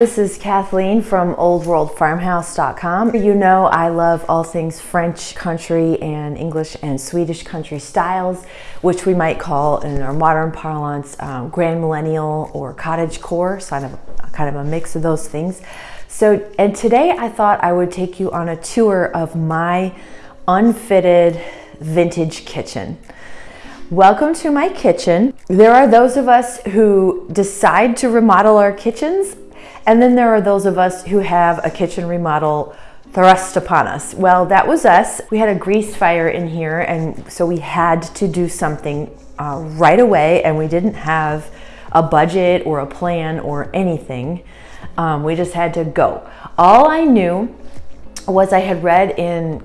This is Kathleen from oldworldfarmhouse.com. You know I love all things French country and English and Swedish country styles, which we might call in our modern parlance um, grand millennial or cottage core, kind of, kind of a mix of those things. So, and today I thought I would take you on a tour of my unfitted vintage kitchen. Welcome to my kitchen. There are those of us who decide to remodel our kitchens and then there are those of us who have a kitchen remodel thrust upon us. Well, that was us. We had a grease fire in here, and so we had to do something uh, right away, and we didn't have a budget or a plan or anything. Um, we just had to go. All I knew was I had read in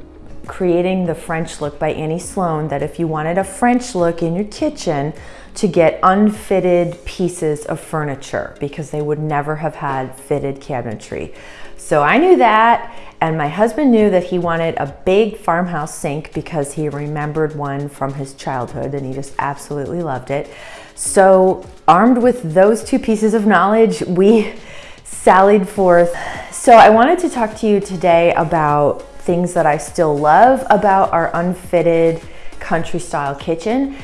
Creating the French Look by Annie Sloan that if you wanted a French look in your kitchen, to get unfitted pieces of furniture because they would never have had fitted cabinetry. So I knew that, and my husband knew that he wanted a big farmhouse sink because he remembered one from his childhood and he just absolutely loved it. So, armed with those two pieces of knowledge, we sallied forth. So, I wanted to talk to you today about things that I still love about our unfitted country style kitchen.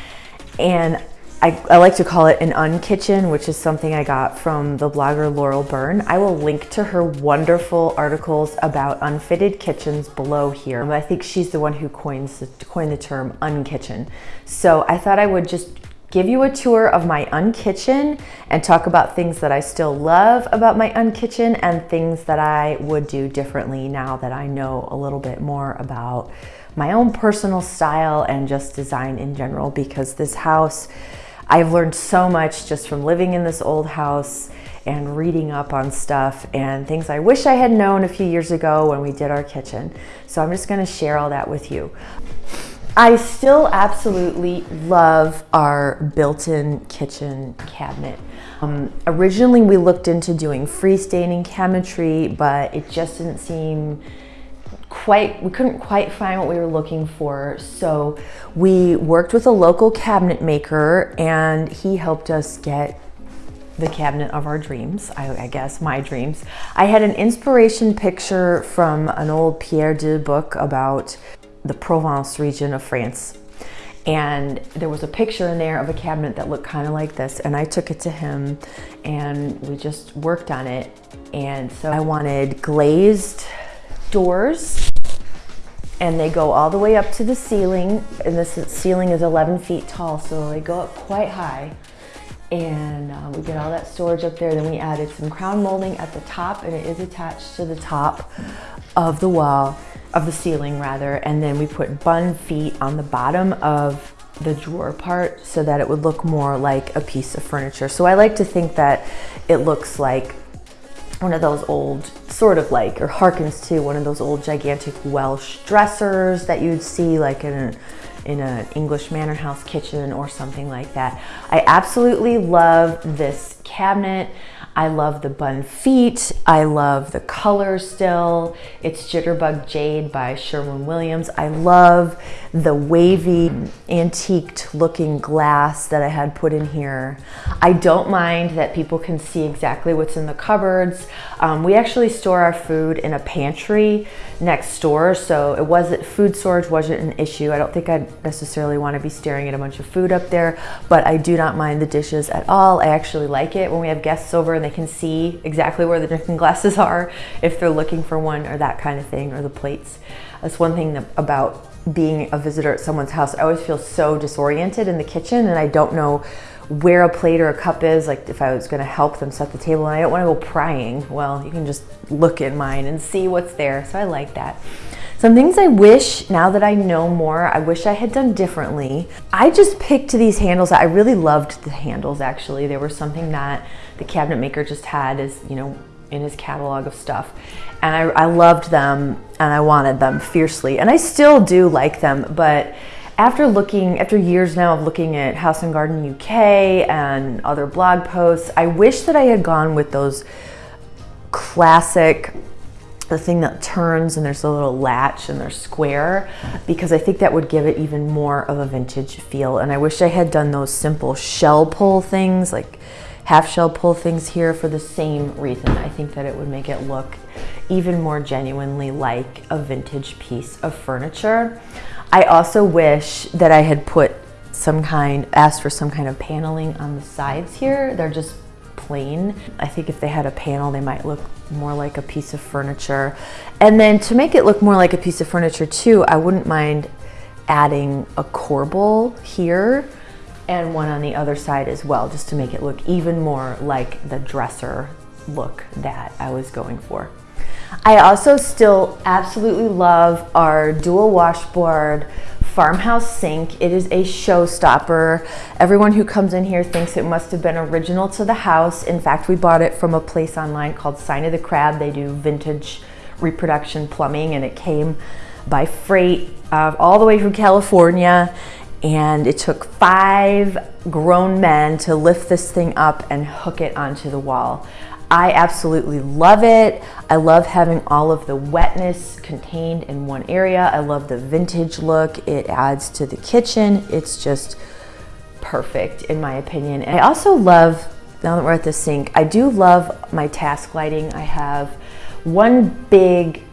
And I, I, like to call it an unkitchen, which is something I got from the blogger Laurel Bern. I will link to her wonderful articles about unfitted kitchens below here. I think she's the one who coins the, coined the term unkitchen. So I thought I would just give you a tour of my unkitchen and talk about things that I still love about my unkitchen and things that I would do differently now that I know a little bit more about my own personal style and just design in general because this house I've learned so much just from living in this old house and reading up on stuff and things I wish I had known a few years ago when we did our kitchen. So I'm just gonna share all that with you. I still absolutely love our built-in kitchen cabinet. Um, originally we looked into doing freestanding cabinetry, but it just didn't seem quite, we couldn't quite find what we were looking for. So we worked with a local cabinet maker and he helped us get the cabinet of our dreams, I, I, guess, my dreams. I had an inspiration picture from an old Pierre Deux book about the Provence region of France. And there was a picture in there of a cabinet that looked kind of like this. And I took it to him and we just worked on it. And so I wanted glazed doors and they go all the way up to the ceiling and this ceiling is 11 feet tall so they go up quite high and uh, we get all that storage up there then we added some crown molding at the top and it is attached to the top of the wall of the ceiling rather and then we put bun feet on the bottom of the drawer part so that it would look more like a piece of furniture so I like to think that it looks like one of those old, sort of like, or harkens to one of those old gigantic Welsh dressers that you'd see like in a, in an English manor house kitchen or something like that. I absolutely love this cabinet. I love the bun feet. I love the color still. It's Jitterbug Jade by Sherwin-Williams. I love the wavy antiqued looking glass that I had put in here. I don't mind that people can see exactly what's in the cupboards. Um, we actually store our food in a pantry next door, so it wasn't food storage wasn't an issue. I don't think I'd necessarily want to be staring at a bunch of food up there, but I do not mind the dishes at all. I actually like it when we have guests over and they can see exactly where the drinking glasses are if they're looking for one or that kind of thing or the plates. That's one thing that, about being a visitor at someone's house. I always feel so disoriented in the kitchen and I don't know where a plate or a cup is, like if I was gonna help them set the table and I don't wanna go prying, well, you can just look at mine and see what's there. So I like that. Some things I wish, now that I know more, I wish I had done differently. I just picked these handles. I really loved the handles actually. They were something that the cabinet maker just had as, you know, in his catalog of stuff. And I, I loved them and I wanted them fiercely. And I still do like them, but after looking, after years now of looking at House and Garden UK and other blog posts, I wish that I had gone with those classic the thing that turns and there's a little latch and they're square because I think that would give it even more of a vintage feel and I wish I had done those simple shell pull things like half shell pull things here for the same reason. I think that it would make it look even more genuinely like a vintage piece of furniture. I also wish that I had put some kind, asked for some kind of paneling on the sides here. They're just plain. I think if they had a panel, they might look more like a piece of furniture. And then to make it look more like a piece of furniture too, I wouldn't mind adding a corbel here and one on the other side as well, just to make it look even more like the dresser look that I was going for. I also still absolutely love our dual washboard farmhouse sink. It is a showstopper. Everyone who comes in here thinks it must have been original to the house. In fact, we bought it from a place online called Sign of the Crab. They do vintage reproduction plumbing and it came by freight uh, all the way from California and it took five grown men to lift this thing up and hook it onto the wall. I absolutely love it. I love having all of the wetness contained in one area. I love the vintage look. It adds to the kitchen. It's just perfect in my opinion. And I also love, now that we're at the sink, I do love my task lighting. I have one big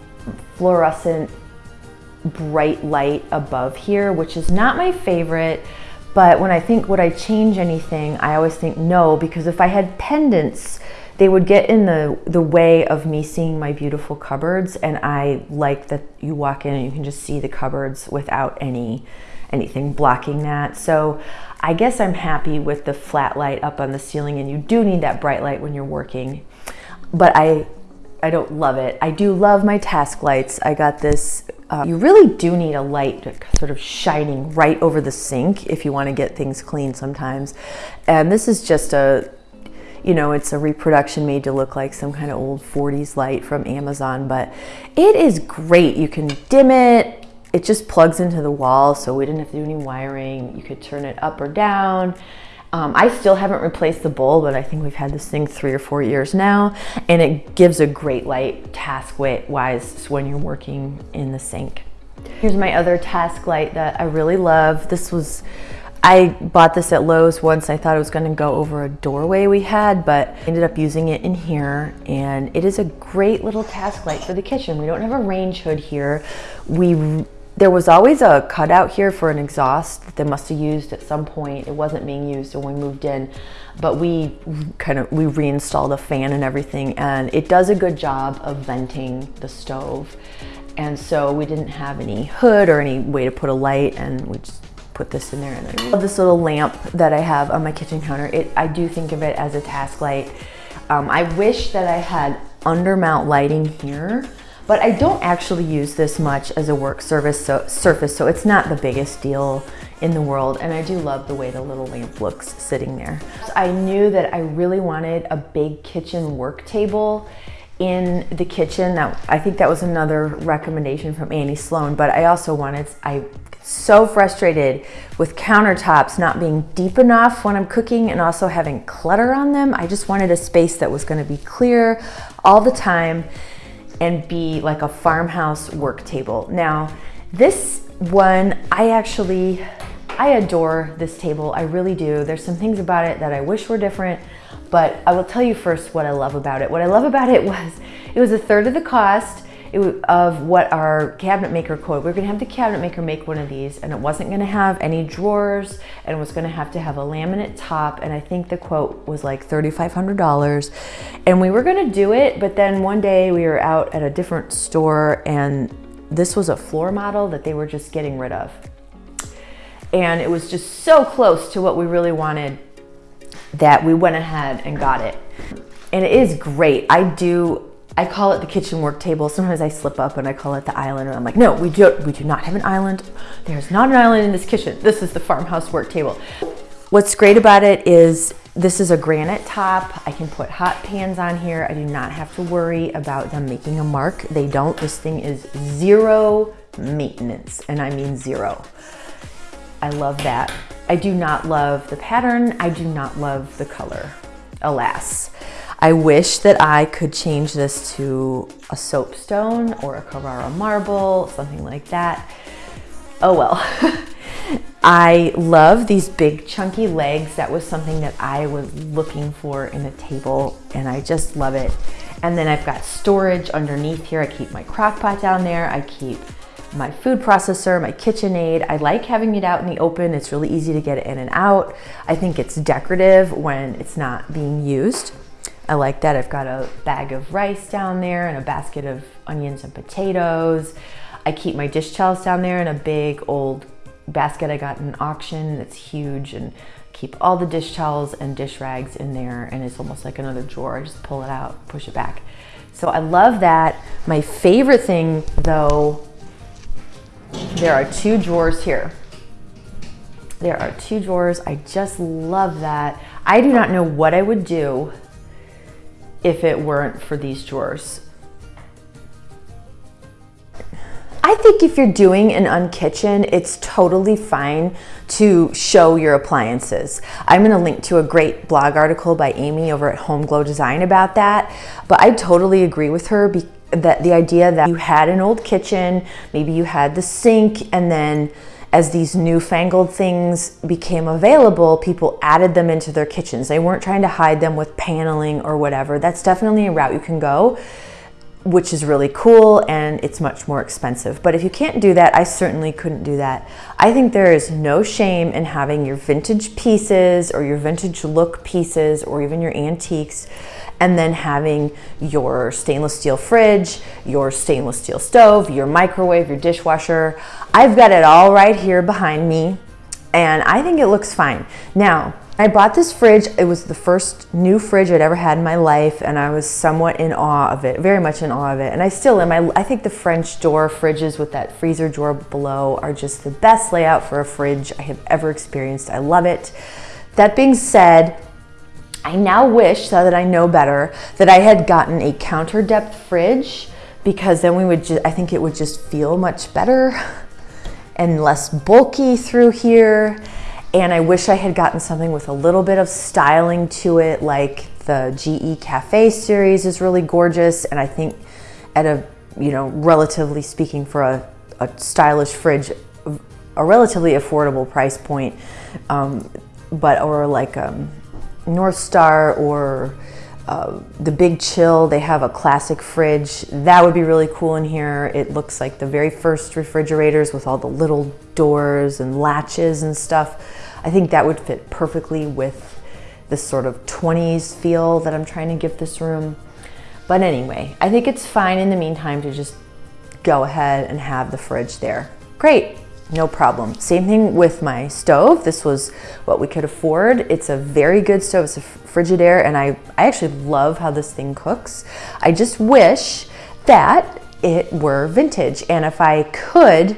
fluorescent bright light above here, which is not my favorite. But when I think, would I change anything? I always think no, because if I had pendants, they would get in the, the way of me seeing my beautiful cupboards. And I like that you walk in and you can just see the cupboards without any anything blocking that. So I guess I'm happy with the flat light up on the ceiling and you do need that bright light when you're working. But I I don't love it. I do love my task lights. I got this, uh, you really do need a light sort of shining right over the sink if you want to get things clean sometimes. And this is just a you know, it's a reproduction made to look like some kind of old 40s light from Amazon, but it is great. You can dim it. It just plugs into the wall, so we didn't have to do any wiring. You could turn it up or down. Um, I still haven't replaced the bowl, but I think we've had this thing three or four years now, and it gives a great light task-wise when you're working in the sink. Here's my other task light that I really love. This was I bought this at Lowe's once. I thought it was gonna go over a doorway we had, but ended up using it in here. And it is a great little task light for the kitchen. We don't have a range hood here. We there was always a cutout here for an exhaust that they must have used at some point. It wasn't being used when we moved in, but we kind of, we reinstalled a fan and everything and it does a good job of venting the stove. And so we didn't have any hood or any way to put a light and we just put this in there. And I love this little lamp that I have on my kitchen counter. It, I do think of it as a task light. Um, I wish that I had undermount lighting here, but I don't actually use this much as a work service so, surface, so it's not the biggest deal in the world. And I do love the way the little lamp looks sitting there. So I knew that I really wanted a big kitchen work table in the kitchen. That I think that was another recommendation from Annie Sloan, but I also wanted, I so frustrated with countertops not being deep enough when I'm cooking and also having clutter on them. I just wanted a space that was gonna be clear all the time and be like a farmhouse work table. Now, this one, I actually, I adore this table, I really do. There's some things about it that I wish were different, but I will tell you first what I love about it. What I love about it was, it was a third of the cost, of what our cabinet maker quote. We are gonna have the cabinet maker make one of these and it wasn't gonna have any drawers and it was gonna have to have a laminate top and I think the quote was like $3,500 and we were gonna do it but then one day we were out at a different store and this was a floor model that they were just getting rid of. And it was just so close to what we really wanted that we went ahead and got it. And it is great. I do I call it the kitchen work table. Sometimes I slip up and I call it the island and I'm like, no, we do, we do not have an island. There's not an island in this kitchen. This is the farmhouse work table. What's great about it is this is a granite top. I can put hot pans on here. I do not have to worry about them making a mark. They don't. This thing is zero maintenance, and I mean zero. I love that. I do not love the pattern. I do not love the color, alas. I wish that I could change this to a soapstone or a Carrara marble, something like that. Oh well. I love these big chunky legs. That was something that I was looking for in a table and I just love it. And then I've got storage underneath here. I keep my crock pot down there. I keep my food processor, my KitchenAid. I like having it out in the open. It's really easy to get in and out. I think it's decorative when it's not being used. I like that. I've got a bag of rice down there and a basket of onions and potatoes. I keep my dish towels down there in a big old basket I got in an auction that's huge and keep all the dish towels and dish rags in there and it's almost like another drawer. I just pull it out, push it back. So I love that. My favorite thing though, there are two drawers here. There are two drawers. I just love that. I do not know what I would do if it weren't for these drawers. I think if you're doing an unkitchen, it's totally fine to show your appliances. I'm gonna link to a great blog article by Amy over at Home Glow Design about that, but I totally agree with her that the idea that you had an old kitchen, maybe you had the sink, and then as these newfangled things became available, people added them into their kitchens. They weren't trying to hide them with paneling or whatever. That's definitely a route you can go which is really cool and it's much more expensive. But if you can't do that, I certainly couldn't do that. I think there is no shame in having your vintage pieces or your vintage look pieces or even your antiques and then having your stainless steel fridge, your stainless steel stove, your microwave, your dishwasher. I've got it all right here behind me and I think it looks fine. Now, I bought this fridge. It was the first new fridge I'd ever had in my life, and I was somewhat in awe of it, very much in awe of it. And I still am. I, I think the French door fridges with that freezer drawer below are just the best layout for a fridge I have ever experienced. I love it. That being said, I now wish, so that I know better, that I had gotten a counter depth fridge because then we would just, I think it would just feel much better and less bulky through here and I wish I had gotten something with a little bit of styling to it, like the GE Cafe series is really gorgeous. And I think at a, you know, relatively speaking for a, a stylish fridge, a relatively affordable price point, um, but, or like um, North Star or uh, the Big Chill, they have a classic fridge. That would be really cool in here. It looks like the very first refrigerators with all the little doors and latches and stuff. I think that would fit perfectly with this sort of 20s feel that I'm trying to give this room. But anyway, I think it's fine in the meantime to just go ahead and have the fridge there. Great, no problem. Same thing with my stove. This was what we could afford. It's a very good stove. It's a Frigidaire and I, I actually love how this thing cooks. I just wish that it were vintage. And if I could,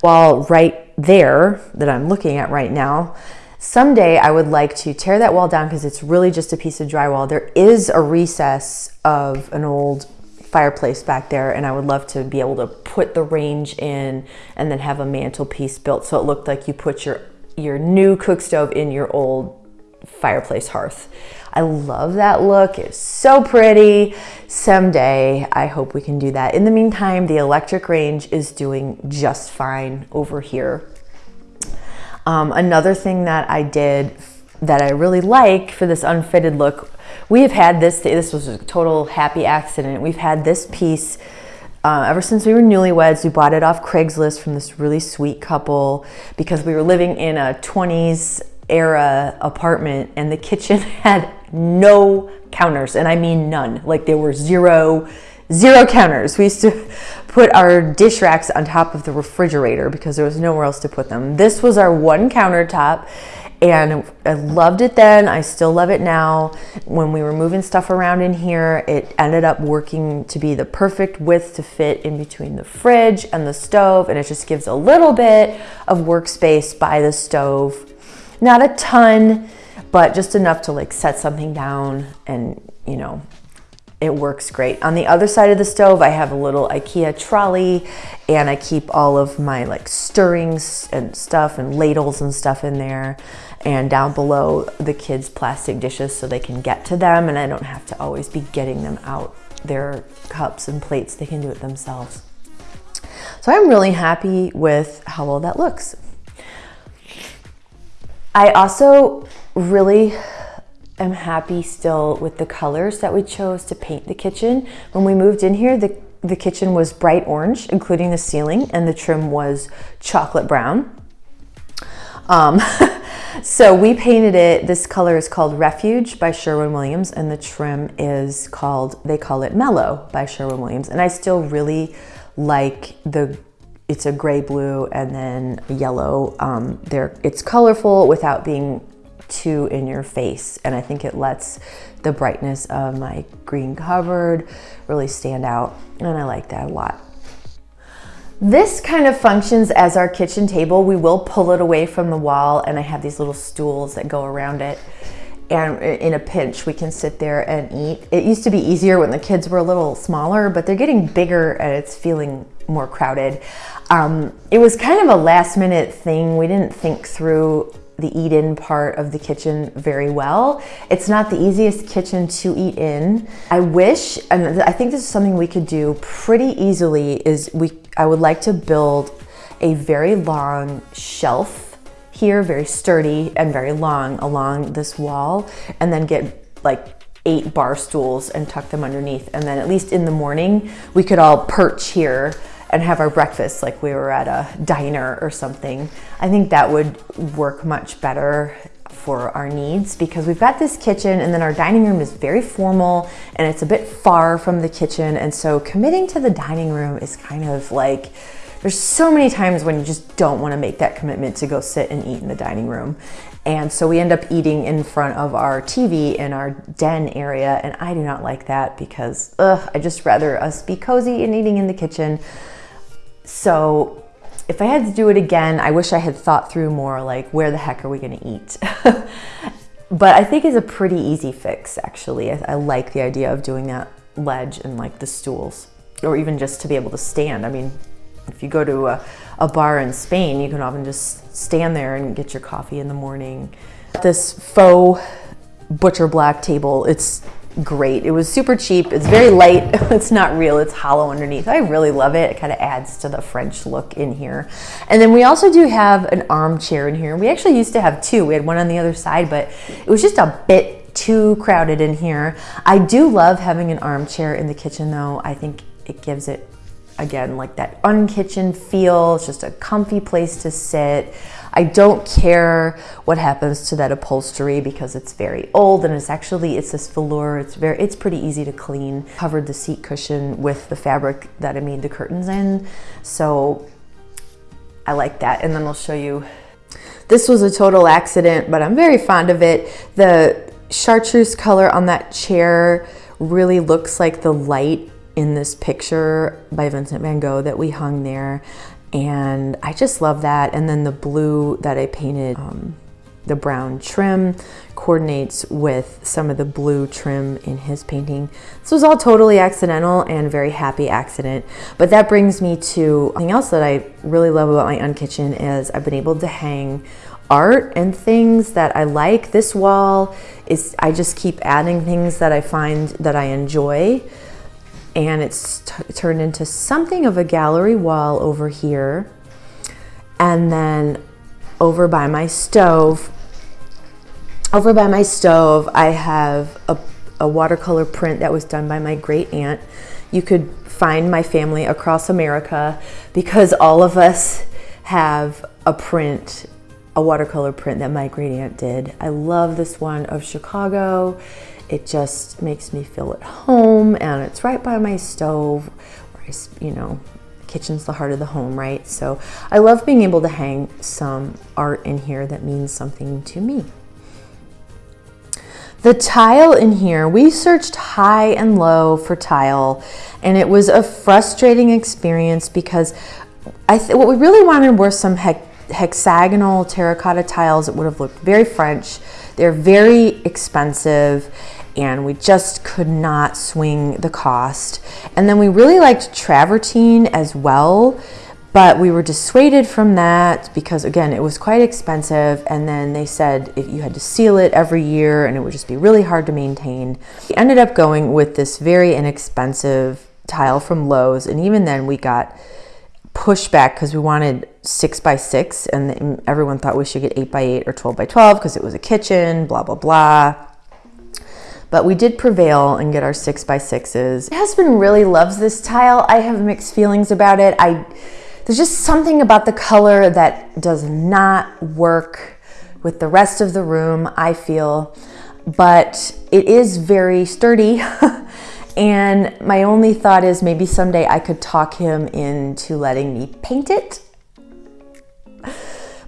while right there that I'm looking at right now, someday I would like to tear that wall down because it's really just a piece of drywall. There is a recess of an old fireplace back there and I would love to be able to put the range in and then have a mantelpiece built so it looked like you put your your new cook stove in your old fireplace hearth. I love that look. It's so pretty. Someday, I hope we can do that. In the meantime, the electric range is doing just fine over here. Um, another thing that I did that I really like for this unfitted look, we have had this, this was a total happy accident. We've had this piece uh, ever since we were newlyweds, we bought it off Craigslist from this really sweet couple because we were living in a 20s era apartment and the kitchen had no counters and I mean none. Like there were zero zero counters. We used to put our dish racks on top of the refrigerator because there was nowhere else to put them. This was our one countertop and I loved it then I still love it now when we were moving stuff around in here it ended up working to be the perfect width to fit in between the fridge and the stove and it just gives a little bit of workspace by the stove not a ton, but just enough to like set something down and, you know, it works great. On the other side of the stove, I have a little Ikea trolley and I keep all of my like stirrings and stuff and ladles and stuff in there. And down below the kids' plastic dishes so they can get to them and I don't have to always be getting them out their cups and plates. They can do it themselves. So I'm really happy with how well that looks. I also really am happy still with the colors that we chose to paint the kitchen. When we moved in here, the, the kitchen was bright orange, including the ceiling, and the trim was chocolate brown. Um, so we painted it, this color is called Refuge by Sherwin-Williams, and the trim is called, they call it Mellow by Sherwin-Williams. And I still really like the it's a gray blue and then yellow. Um, there, it's colorful without being too in your face. And I think it lets the brightness of my green cupboard really stand out. And I like that a lot. This kind of functions as our kitchen table. We will pull it away from the wall and I have these little stools that go around it and in a pinch we can sit there and eat. It used to be easier when the kids were a little smaller, but they're getting bigger and it's feeling more crowded. Um, it was kind of a last minute thing. We didn't think through the eat in part of the kitchen very well. It's not the easiest kitchen to eat in. I wish, and I think this is something we could do pretty easily, is we I would like to build a very long shelf here, very sturdy and very long along this wall, and then get like eight bar stools and tuck them underneath. And then at least in the morning, we could all perch here and have our breakfast like we were at a diner or something. I think that would work much better for our needs because we've got this kitchen and then our dining room is very formal and it's a bit far from the kitchen. And so committing to the dining room is kind of like, there's so many times when you just don't want to make that commitment to go sit and eat in the dining room. And so we end up eating in front of our TV in our den area. And I do not like that because ugh, I just rather us be cozy and eating in the kitchen. So if I had to do it again, I wish I had thought through more like where the heck are we going to eat? but I think it's a pretty easy fix actually. I, I like the idea of doing that ledge and like the stools or even just to be able to stand. I mean, if you go to a, a bar in Spain, you can often just stand there and get your coffee in the morning. This faux butcher black table, it's great. It was super cheap. It's very light. it's not real. It's hollow underneath. I really love it. It kind of adds to the French look in here. And then we also do have an armchair in here. We actually used to have two. We had one on the other side, but it was just a bit too crowded in here. I do love having an armchair in the kitchen though. I think it gives it again, like that unkitchen feel. It's just a comfy place to sit. I don't care what happens to that upholstery because it's very old and it's actually, it's this velour. It's very, it's pretty easy to clean. Covered the seat cushion with the fabric that I made the curtains in. So I like that. And then I'll show you. This was a total accident, but I'm very fond of it. The chartreuse color on that chair really looks like the light in this picture by Vincent van Gogh that we hung there. And I just love that. And then the blue that I painted, um, the brown trim coordinates with some of the blue trim in his painting. This was all totally accidental and very happy accident. But that brings me to something else that I really love about my unkitchen is I've been able to hang art and things that I like. This wall is, I just keep adding things that I find that I enjoy and it's turned into something of a gallery wall over here. And then over by my stove, over by my stove, I have a, a watercolor print that was done by my great aunt. You could find my family across America because all of us have a print, a watercolor print that my great aunt did. I love this one of Chicago. It just makes me feel at home and it's right by my stove where I, you know, kitchen's the heart of the home, right? So I love being able to hang some art in here that means something to me. The tile in here, we searched high and low for tile and it was a frustrating experience because I what we really wanted were some hexagonal terracotta tiles that would have looked very French. They're very expensive and we just could not swing the cost. And then we really liked travertine as well, but we were dissuaded from that because again, it was quite expensive. And then they said if you had to seal it every year and it would just be really hard to maintain. We ended up going with this very inexpensive tile from Lowe's. And even then we got pushback because we wanted six by six and everyone thought we should get eight by eight or 12 by 12 because it was a kitchen, blah, blah, blah. But we did prevail and get our six by sixes. My husband really loves this tile. I have mixed feelings about it. I, there's just something about the color that does not work with the rest of the room, I feel. But it is very sturdy. and my only thought is maybe someday I could talk him into letting me paint it.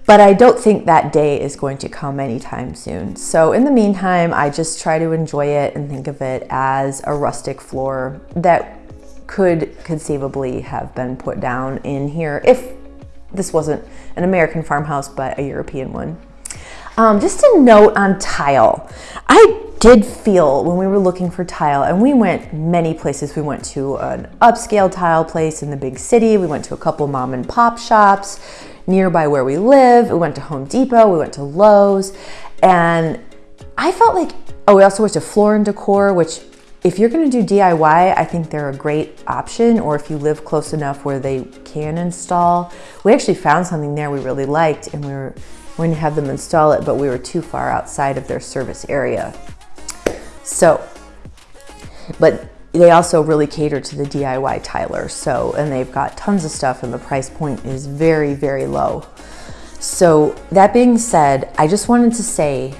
But I don't think that day is going to come anytime soon. So in the meantime, I just try to enjoy it and think of it as a rustic floor that could conceivably have been put down in here if this wasn't an American farmhouse, but a European one. Um, just a note on tile. I did feel when we were looking for tile, and we went many places. We went to an upscale tile place in the big city. We went to a couple mom and pop shops nearby where we live. We went to Home Depot. We went to Lowe's. And I felt like, oh, we also went to Floor and Decor, which if you're gonna do DIY, I think they're a great option, or if you live close enough where they can install. We actually found something there we really liked, and we were going to have them install it, but we were too far outside of their service area. So, but they also really cater to the DIY tiler. So, and they've got tons of stuff and the price point is very, very low. So that being said, I just wanted to say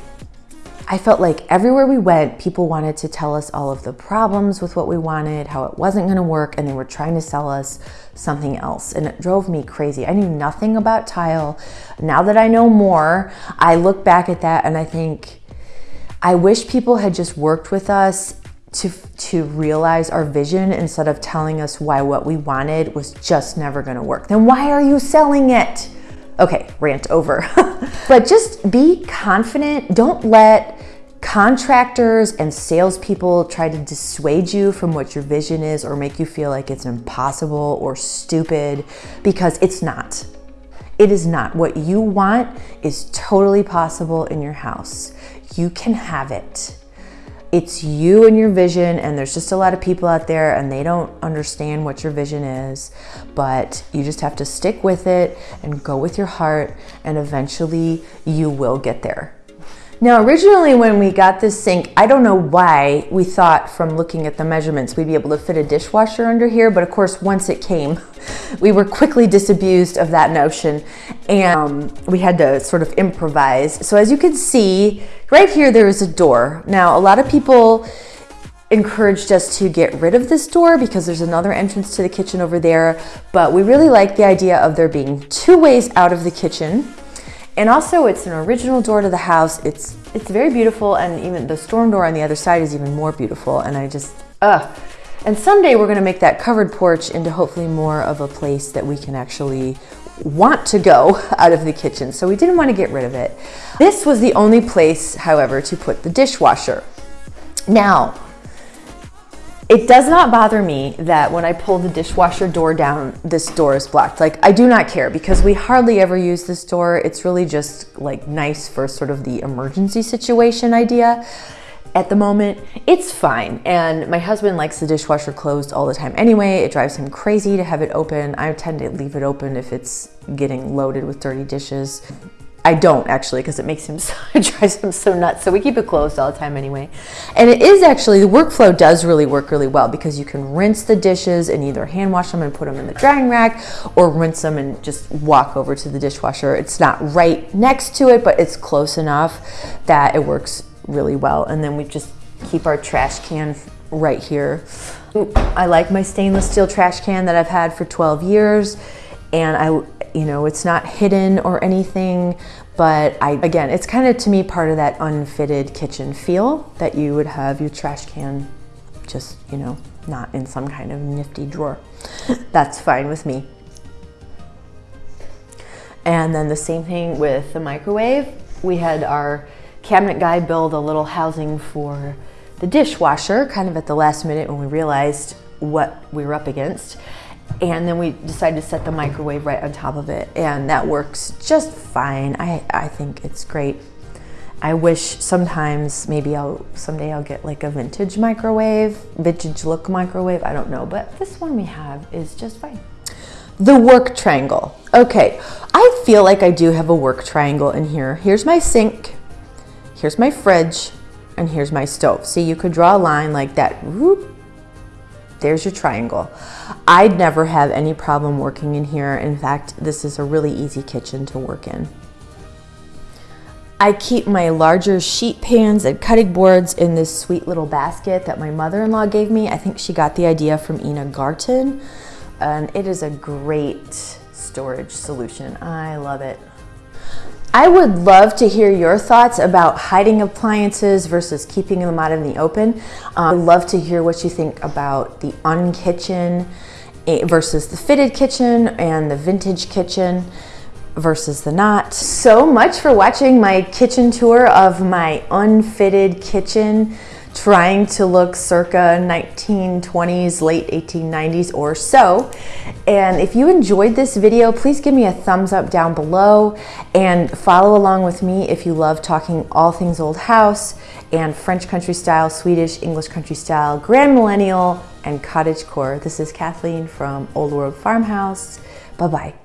I felt like everywhere we went, people wanted to tell us all of the problems with what we wanted, how it wasn't gonna work, and they were trying to sell us something else. And it drove me crazy. I knew nothing about tile. Now that I know more, I look back at that and I think, I wish people had just worked with us to, to realize our vision instead of telling us why what we wanted was just never gonna work. Then why are you selling it? Okay, rant over. but just be confident. Don't let contractors and salespeople try to dissuade you from what your vision is or make you feel like it's impossible or stupid because it's not. It is not. What you want is totally possible in your house. You can have it it's you and your vision and there's just a lot of people out there and they don't understand what your vision is but you just have to stick with it and go with your heart and eventually you will get there now originally when we got this sink, I don't know why we thought from looking at the measurements we'd be able to fit a dishwasher under here, but of course once it came, we were quickly disabused of that notion and um, we had to sort of improvise. So as you can see, right here there is a door. Now a lot of people encouraged us to get rid of this door because there's another entrance to the kitchen over there, but we really like the idea of there being two ways out of the kitchen and also it's an original door to the house. It's, it's very beautiful and even the storm door on the other side is even more beautiful. And I just, ugh. And someday we're gonna make that covered porch into hopefully more of a place that we can actually want to go out of the kitchen. So we didn't want to get rid of it. This was the only place, however, to put the dishwasher. Now, it does not bother me that when I pull the dishwasher door down, this door is blocked. Like, I do not care because we hardly ever use this door. It's really just like nice for sort of the emergency situation idea. At the moment, it's fine. And my husband likes the dishwasher closed all the time anyway. It drives him crazy to have it open. I tend to leave it open if it's getting loaded with dirty dishes. I don't actually because it makes him so, it drives him so nuts. So we keep it closed all the time anyway. And it is actually, the workflow does really work really well because you can rinse the dishes and either hand wash them and put them in the drying rack or rinse them and just walk over to the dishwasher. It's not right next to it, but it's close enough that it works really well. And then we just keep our trash can right here. I like my stainless steel trash can that I've had for 12 years and I you know, it's not hidden or anything, but I, again, it's kind of to me part of that unfitted kitchen feel that you would have your trash can just, you know, not in some kind of nifty drawer. That's fine with me. And then the same thing with the microwave. We had our cabinet guy build a little housing for the dishwasher kind of at the last minute when we realized what we were up against and then we decided to set the microwave right on top of it and that works just fine I, I think it's great I wish sometimes maybe I'll someday I'll get like a vintage microwave vintage look microwave I don't know but this one we have is just fine The work triangle. Okay, I feel like I do have a work triangle in here. Here's my sink, here's my fridge, and here's my stove. See, you could draw a line like that. Whoop. There's your triangle. I'd never have any problem working in here. In fact, this is a really easy kitchen to work in. I keep my larger sheet pans and cutting boards in this sweet little basket that my mother-in-law gave me. I think she got the idea from Ina Garten and it is a great storage solution. I love it. I would love to hear your thoughts about hiding appliances versus keeping them out in the open. Um, I'd love to hear what you think about the unkitchen eh, versus the fitted kitchen and the vintage kitchen versus the not. So much for watching my kitchen tour of my unfitted kitchen trying to look circa 1920s, late 1890s or so. And if you enjoyed this video, please give me a thumbs up down below and follow along with me if you love talking all things old house and French country style, Swedish, English country style, grand millennial, and cottage core. This is Kathleen from Old World Farmhouse. Bye-bye.